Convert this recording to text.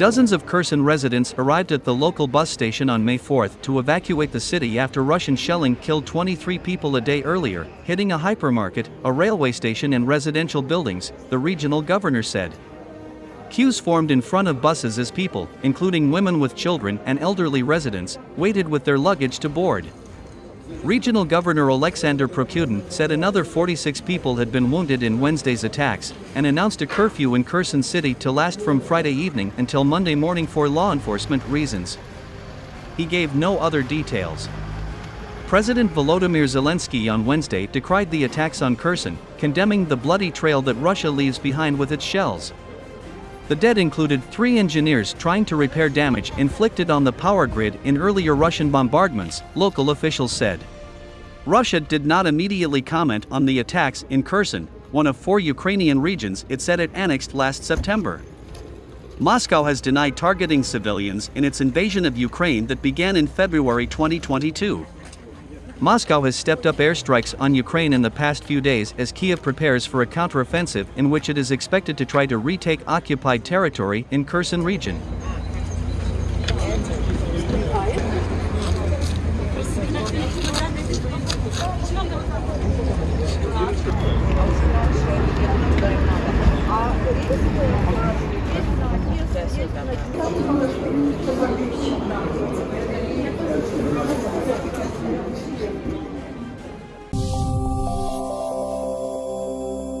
Dozens of Kherson residents arrived at the local bus station on May 4 to evacuate the city after Russian shelling killed 23 people a day earlier, hitting a hypermarket, a railway station, and residential buildings, the regional governor said. Queues formed in front of buses as people, including women with children and elderly residents, waited with their luggage to board. Regional Governor Alexander Prokudin said another 46 people had been wounded in Wednesday's attacks and announced a curfew in Kherson City to last from Friday evening until Monday morning for law enforcement reasons. He gave no other details. President Volodymyr Zelensky on Wednesday decried the attacks on Kherson, condemning the bloody trail that Russia leaves behind with its shells. The dead included three engineers trying to repair damage inflicted on the power grid in earlier Russian bombardments, local officials said. Russia did not immediately comment on the attacks in Kherson, one of four Ukrainian regions it said it annexed last September. Moscow has denied targeting civilians in its invasion of Ukraine that began in February 2022. Moscow has stepped up airstrikes on Ukraine in the past few days as Kiev prepares for a counteroffensive in which it is expected to try to retake occupied territory in Kherson region.